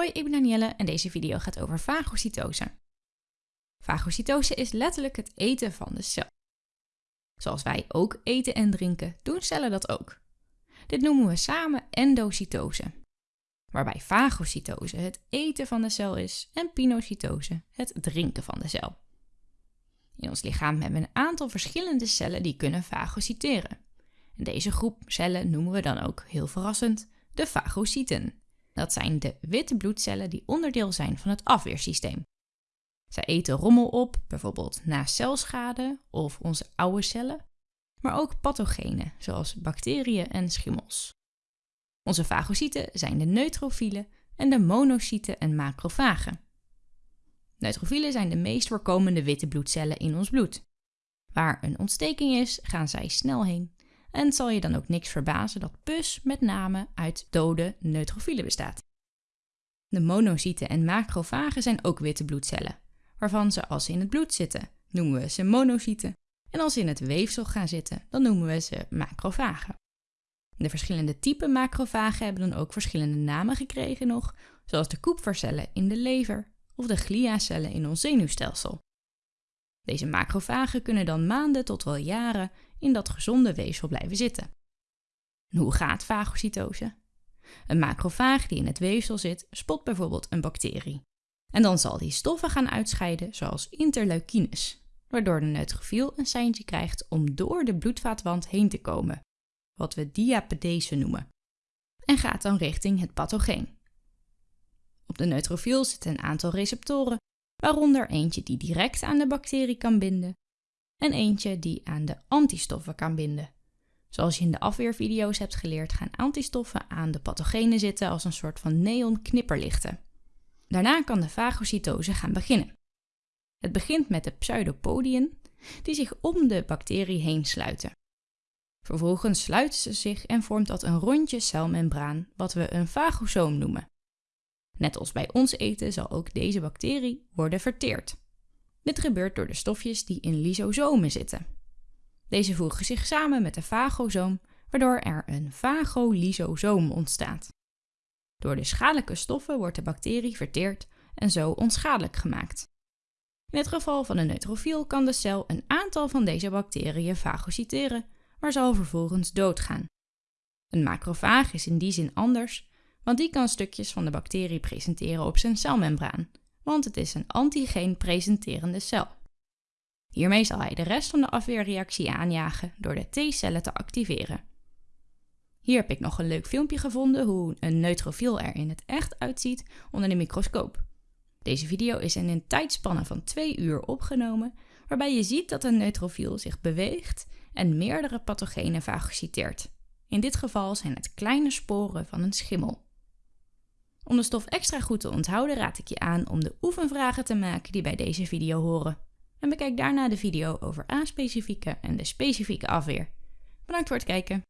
Hoi, ik ben Danielle en deze video gaat over fagocytose. Fagocytose is letterlijk het eten van de cel. Zoals wij ook eten en drinken, doen cellen dat ook. Dit noemen we samen endocytose. Waarbij fagocytose het eten van de cel is en pinocytose het drinken van de cel. In ons lichaam hebben we een aantal verschillende cellen die kunnen fagocyteren. En deze groep cellen noemen we dan ook, heel verrassend, de fagocyten. Dat zijn de witte bloedcellen die onderdeel zijn van het afweersysteem. Zij eten rommel op, bijvoorbeeld na celschade of onze oude cellen, maar ook pathogenen zoals bacteriën en schimmels. Onze fagocyten zijn de neutrofielen en de monocyten en macrofagen. Neutrofielen zijn de meest voorkomende witte bloedcellen in ons bloed. Waar een ontsteking is, gaan zij snel heen en het zal je dan ook niks verbazen dat pus met name uit dode neutrofielen bestaat. De monocyten en macrofagen zijn ook witte bloedcellen, waarvan ze als ze in het bloed zitten, noemen we ze monocyten, en als ze in het weefsel gaan zitten, dan noemen we ze macrofagen. De verschillende typen macrofagen hebben dan ook verschillende namen gekregen nog, zoals de koepfercellen in de lever of de gliacellen in ons zenuwstelsel. Deze macrofagen kunnen dan maanden tot wel jaren in dat gezonde weefsel blijven zitten. hoe gaat fagocytose? Een macrofaag die in het weefsel zit, spot bijvoorbeeld een bacterie. En dan zal die stoffen gaan uitscheiden, zoals interleukines, waardoor de neutrofiel een seintje krijgt om door de bloedvaatwand heen te komen, wat we diapedese noemen, en gaat dan richting het pathogeen. Op de neutrofiel zitten een aantal receptoren, waaronder eentje die direct aan de bacterie kan binden en eentje die aan de antistoffen kan binden. Zoals je in de afweervideo's hebt geleerd, gaan antistoffen aan de pathogenen zitten als een soort van neon-knipperlichten. Daarna kan de fagocytose gaan beginnen. Het begint met de pseudopodien, die zich om de bacterie heen sluiten. Vervolgens sluiten ze zich en vormt dat een rondje celmembraan, wat we een fagosoom noemen. Net als bij ons eten zal ook deze bacterie worden verteerd. Dit gebeurt door de stofjes die in lysosomen zitten. Deze voegen zich samen met de fagosoom, waardoor er een fagolysosoom ontstaat. Door de schadelijke stoffen wordt de bacterie verteerd en zo onschadelijk gemaakt. In het geval van een neutrofiel kan de cel een aantal van deze bacteriën fagocyteren, maar zal vervolgens doodgaan. Een macrofaag is in die zin anders, want die kan stukjes van de bacterie presenteren op zijn celmembraan, want het is een antigeen presenterende cel. Hiermee zal hij de rest van de afweerreactie aanjagen door de T-cellen te activeren. Hier heb ik nog een leuk filmpje gevonden hoe een neutrofiel er in het echt uitziet onder de microscoop. Deze video is in een tijdspanne van 2 uur opgenomen, waarbij je ziet dat een neutrofiel zich beweegt en meerdere pathogenen fagociteert. In dit geval zijn het kleine sporen van een schimmel. Om de stof extra goed te onthouden raad ik je aan om de oefenvragen te maken die bij deze video horen. En bekijk daarna de video over A-specifieke en de specifieke afweer. Bedankt voor het kijken.